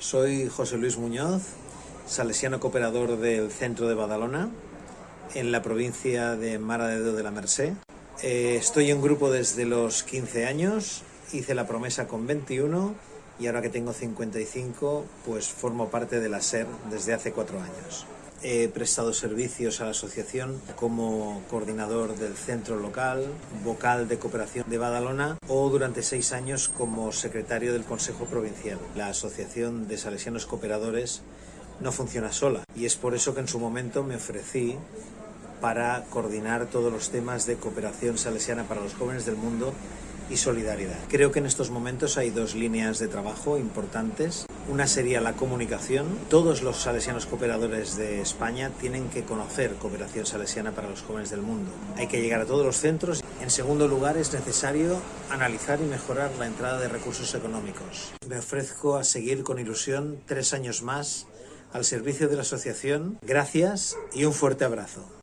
Soy José Luis Muñoz, salesiano cooperador del centro de Badalona, en la provincia de Mara de de la Merced. Eh, estoy en grupo desde los 15 años, hice la promesa con 21 y ahora que tengo 55, pues formo parte de la SER desde hace cuatro años. He prestado servicios a la asociación como coordinador del centro local, vocal de cooperación de Badalona o durante seis años como secretario del Consejo Provincial. La Asociación de Salesianos Cooperadores no funciona sola y es por eso que en su momento me ofrecí para coordinar todos los temas de cooperación salesiana para los jóvenes del mundo y solidaridad. Creo que en estos momentos hay dos líneas de trabajo importantes. Una sería la comunicación. Todos los salesianos cooperadores de España tienen que conocer cooperación salesiana para los jóvenes del mundo. Hay que llegar a todos los centros. En segundo lugar, es necesario analizar y mejorar la entrada de recursos económicos. Me ofrezco a seguir con ilusión tres años más al servicio de la asociación. Gracias y un fuerte abrazo.